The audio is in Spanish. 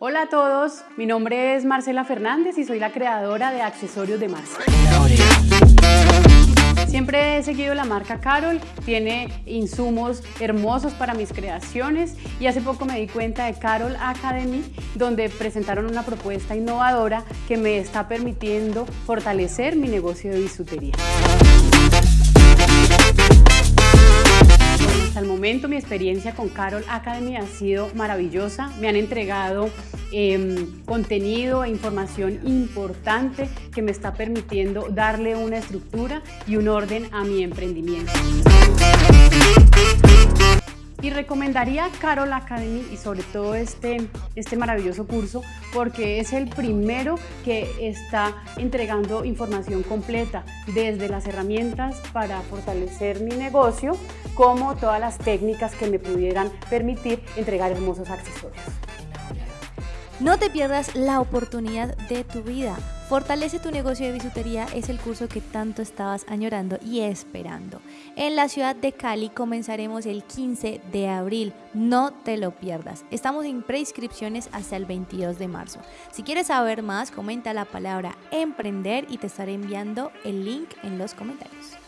Hola a todos, mi nombre es Marcela Fernández y soy la creadora de Accesorios de Marce. Siempre he seguido la marca Carol, tiene insumos hermosos para mis creaciones y hace poco me di cuenta de Carol Academy donde presentaron una propuesta innovadora que me está permitiendo fortalecer mi negocio de bisutería. Momento mi experiencia con Carol Academy ha sido maravillosa. Me han entregado em, contenido e información importante que me está permitiendo darle una estructura y un orden a mi emprendimiento. Recomendaría Carol Academy y sobre todo este, este maravilloso curso porque es el primero que está entregando información completa desde las herramientas para fortalecer mi negocio como todas las técnicas que me pudieran permitir entregar hermosos accesorios. No te pierdas la oportunidad de tu vida. Fortalece tu negocio de bisutería es el curso que tanto estabas añorando y esperando. En la ciudad de Cali comenzaremos el 15 de abril. No te lo pierdas. Estamos en preinscripciones hasta el 22 de marzo. Si quieres saber más, comenta la palabra emprender y te estaré enviando el link en los comentarios.